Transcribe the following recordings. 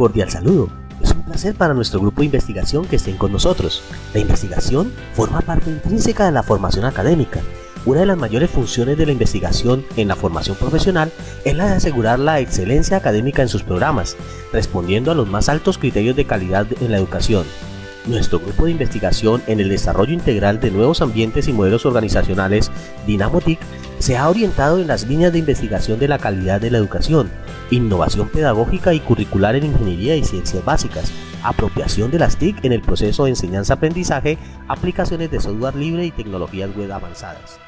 cordial saludo. Es un placer para nuestro grupo de investigación que estén con nosotros. La investigación forma parte intrínseca de la formación académica. Una de las mayores funciones de la investigación en la formación profesional es la de asegurar la excelencia académica en sus programas, respondiendo a los más altos criterios de calidad en la educación. Nuestro grupo de investigación en el desarrollo integral de nuevos ambientes y modelos organizacionales, DynamoTIC, se ha orientado en las líneas de investigación de la calidad de la educación, innovación pedagógica y curricular en ingeniería y ciencias básicas, apropiación de las TIC en el proceso de enseñanza-aprendizaje, aplicaciones de software libre y tecnologías web avanzadas.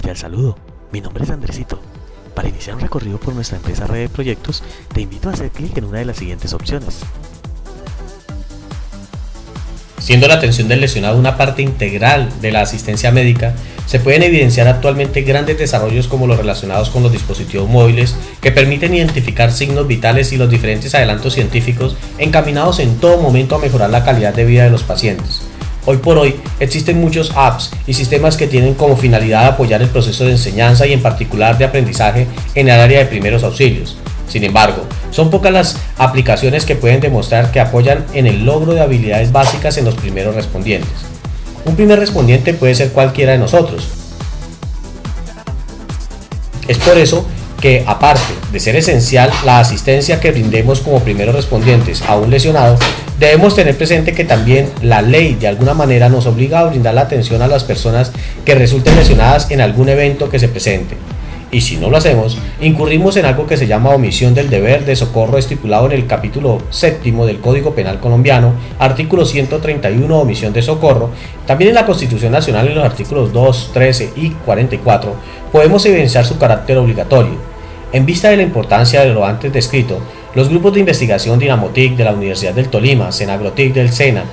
Cordial saludo, mi nombre es Andresito. Para iniciar un recorrido por nuestra empresa Red de Proyectos, te invito a hacer clic en una de las siguientes opciones. Siendo la atención del lesionado una parte integral de la asistencia médica, se pueden evidenciar actualmente grandes desarrollos como los relacionados con los dispositivos móviles que permiten identificar signos vitales y los diferentes adelantos científicos encaminados en todo momento a mejorar la calidad de vida de los pacientes. Hoy por hoy existen muchos apps y sistemas que tienen como finalidad apoyar el proceso de enseñanza y en particular de aprendizaje en el área de primeros auxilios. Sin embargo, son pocas las aplicaciones que pueden demostrar que apoyan en el logro de habilidades básicas en los primeros respondientes. Un primer respondiente puede ser cualquiera de nosotros. Es por eso que aparte de ser esencial la asistencia que brindemos como primeros respondientes a un lesionado, debemos tener presente que también la ley de alguna manera nos obliga a brindar la atención a las personas que resulten lesionadas en algún evento que se presente. Y si no lo hacemos, incurrimos en algo que se llama omisión del deber de socorro estipulado en el capítulo séptimo del Código Penal colombiano, artículo 131, omisión de socorro. También en la Constitución Nacional en los artículos 2, 13 y 44 podemos evidenciar su carácter obligatorio. En vista de la importancia de lo antes descrito, los grupos de investigación Dinamotic de la Universidad del Tolima, Senagrotic del SENA,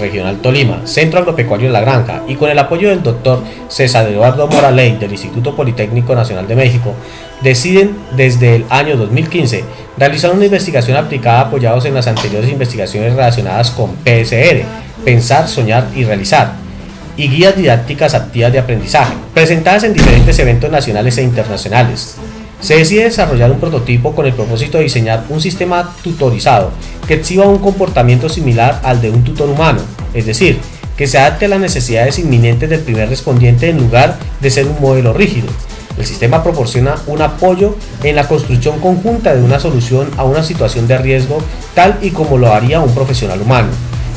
Regional Tolima, Centro Agropecuario de la Granja y con el apoyo del doctor César Eduardo Moraley del Instituto Politécnico Nacional de México, deciden desde el año 2015 realizar una investigación aplicada apoyados en las anteriores investigaciones relacionadas con PSR, Pensar, Soñar y Realizar, y guías didácticas activas de aprendizaje, presentadas en diferentes eventos nacionales e internacionales, se decide desarrollar un prototipo con el propósito de diseñar un sistema tutorizado que exhiba un comportamiento similar al de un tutor humano, es decir, que se adapte a las necesidades inminentes del primer respondiente en lugar de ser un modelo rígido. El sistema proporciona un apoyo en la construcción conjunta de una solución a una situación de riesgo tal y como lo haría un profesional humano,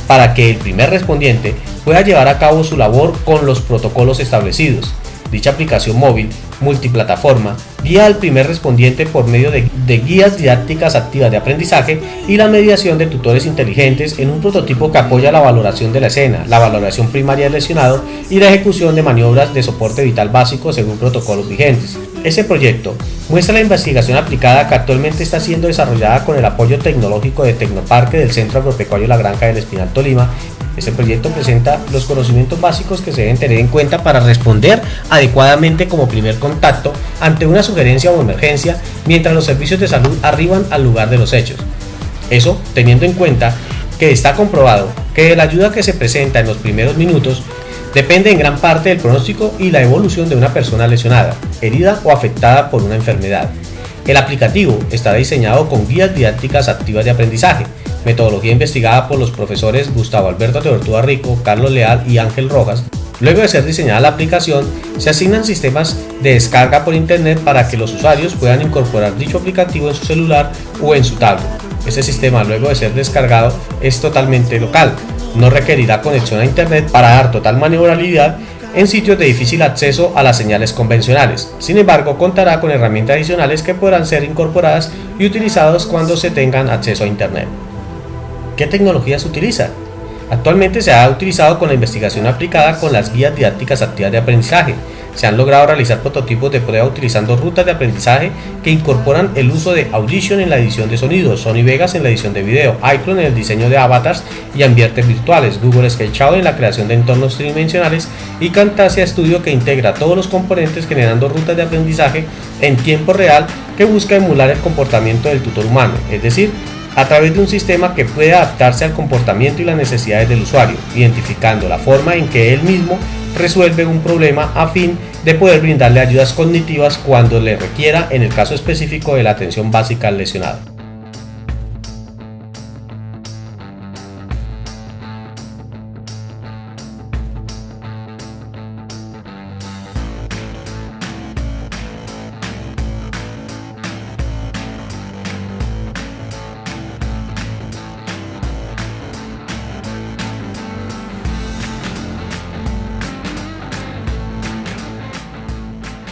para que el primer respondiente pueda llevar a cabo su labor con los protocolos establecidos. Dicha aplicación móvil multiplataforma guía al primer respondiente por medio de, guías didácticas activas de aprendizaje y la mediación de tutores inteligentes en un prototipo que apoya la valoración de la escena, la valoración primaria del lesionado y la ejecución de maniobras de soporte vital básico según protocolos vigentes. Ese proyecto muestra la investigación aplicada que actualmente está siendo desarrollada con el apoyo tecnológico de Tecnoparque del Centro Agropecuario La Granja del Espinal Tolima este proyecto presenta los conocimientos básicos que se deben tener en cuenta para responder adecuadamente como primer contacto ante una sugerencia o emergencia mientras los servicios de salud arriban al lugar de los hechos. Eso teniendo en cuenta que está comprobado que la ayuda que se presenta en los primeros minutos depende en gran parte del pronóstico y la evolución de una persona lesionada, herida o afectada por una enfermedad. El aplicativo está diseñado con guías didácticas activas de aprendizaje, metodología investigada por los profesores Gustavo Alberto Teortúa Rico, Carlos Leal y Ángel Rojas. Luego de ser diseñada la aplicación, se asignan sistemas de descarga por internet para que los usuarios puedan incorporar dicho aplicativo en su celular o en su tablet. Este sistema, luego de ser descargado, es totalmente local. No requerirá conexión a internet para dar total maniobrabilidad en sitios de difícil acceso a las señales convencionales. Sin embargo, contará con herramientas adicionales que podrán ser incorporadas y utilizadas cuando se tengan acceso a internet. ¿Qué tecnología se utiliza? Actualmente se ha utilizado con la investigación aplicada con las guías didácticas activas de aprendizaje, Se han logrado realizar prototipos de prueba utilizando rutas de aprendizaje que incorporan el uso de Audition en la edición de sonido, Sony Vegas en la edición de video, iClone en el diseño de avatars y ambientes virtuales, Google Sketchout en la creación de entornos tridimensionales y Camtasia Studio que integra todos los componentes generando rutas de aprendizaje en tiempo real que busca emular el comportamiento del tutor humano, es decir, a través de un sistema que puede adaptarse al comportamiento y las necesidades del usuario, identificando la forma en que él mismo resuelve un problema a fin de poder brindarle ayudas cognitivas cuando le requiera en el caso específico de la atención básica al lesionado.